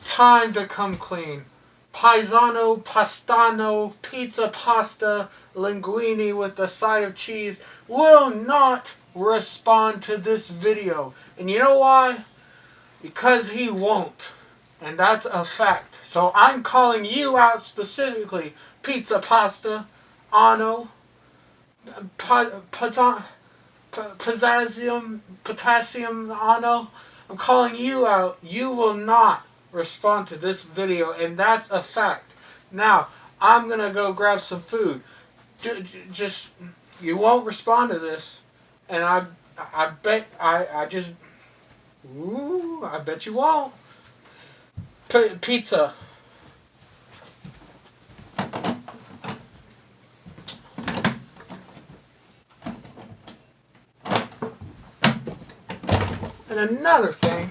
time to come clean. Paisano, pastano, pizza pasta, linguine with a side of cheese will not respond to this video. And you know why? Because he won't. And that's a fact. So I'm calling you out specifically. Pizza pasta, ano, potassium, potassium, ano. I'm calling you out. You will not respond to this video, and that's a fact. Now, I'm going to go grab some food. Just, you won't respond to this, and I, I bet, I, I just, ooh, I bet you won't. P pizza. And another thing,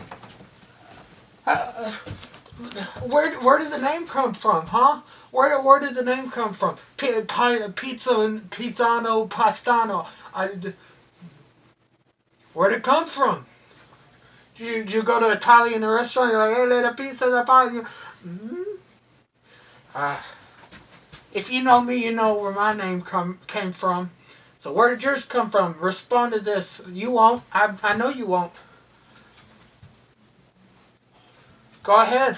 where where did the name come from, huh? Where where did the name come from? P pizza and pizzano pastano. I, where did it come from? Did you, did you go to an Italian restaurant? You're like, hey, little pizza da pasta. Mm -hmm. uh, if you know me, you know where my name come came from. So where did yours come from? Respond to this. You won't. I I know you won't. Go ahead.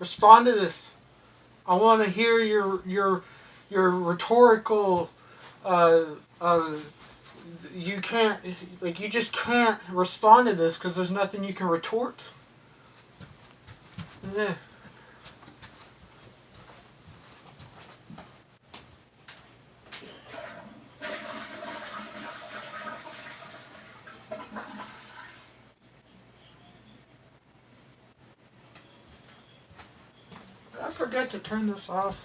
Respond to this. I want to hear your your your rhetorical uh, uh, you can't like you just can't respond to this because there's nothing you can retort. Yeah. Forget to turn this off?